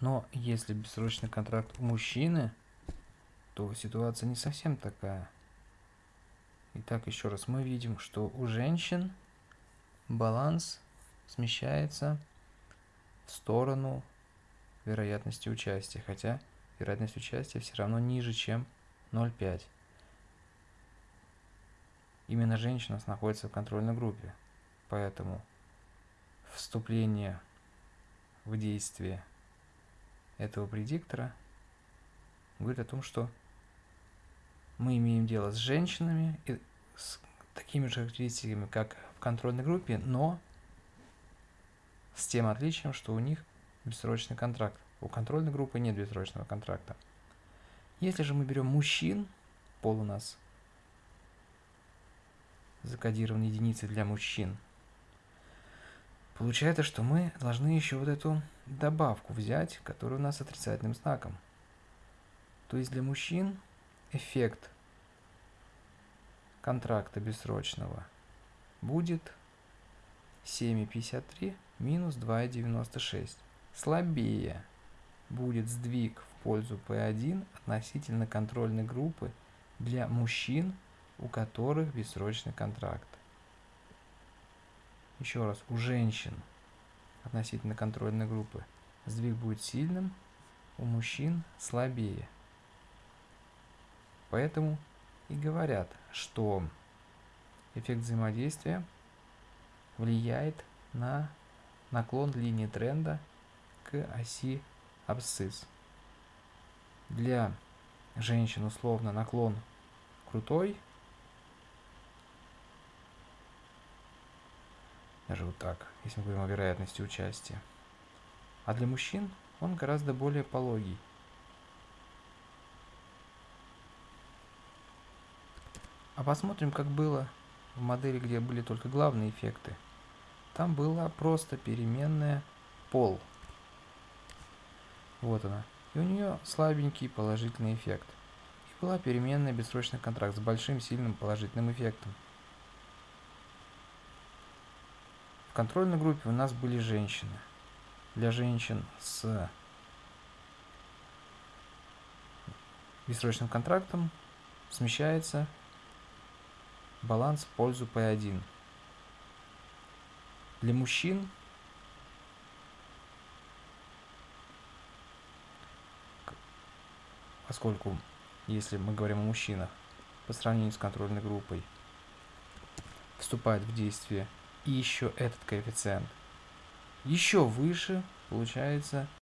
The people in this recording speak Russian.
Но если бессрочный контракт у мужчины, то ситуация не совсем такая. Итак, еще раз, мы видим, что у женщин баланс смещается в сторону вероятности участия, хотя вероятность участия все равно ниже, чем 0,5. Именно женщина находится в контрольной группе, поэтому вступление в действие этого предиктора говорит о том, что мы имеем дело с женщинами и с такими же характеристиками, как в контрольной группе, но с тем отличием, что у них бессрочный контракт. У контрольной группы нет бессрочного контракта. Если же мы берем мужчин, пол у нас закодирован единицей для мужчин, получается, что мы должны еще вот эту добавку взять, которая у нас с отрицательным знаком. То есть для мужчин эффект контракта бессрочного будет 7,53 минус 2,96. Слабее будет сдвиг в пользу P1 относительно контрольной группы для мужчин, у которых бессрочный контракт. Еще раз, у женщин относительно контрольной группы сдвиг будет сильным, у мужчин слабее. Поэтому и говорят, что эффект взаимодействия влияет на наклон линии тренда к оси абсцисс. Для женщин условно наклон крутой, вот так, если мы говорим о вероятности участия. А для мужчин он гораздо более пологий. А посмотрим, как было в модели, где были только главные эффекты. Там была просто переменная пол. Вот она. И у нее слабенький положительный эффект. И была переменная бессрочный контракт с большим сильным положительным эффектом. В контрольной группе у нас были женщины. Для женщин с бессрочным контрактом смещается баланс в пользу P1. Для мужчин поскольку если мы говорим о мужчинах по сравнению с контрольной группой вступает в действие и еще этот коэффициент. Еще выше получается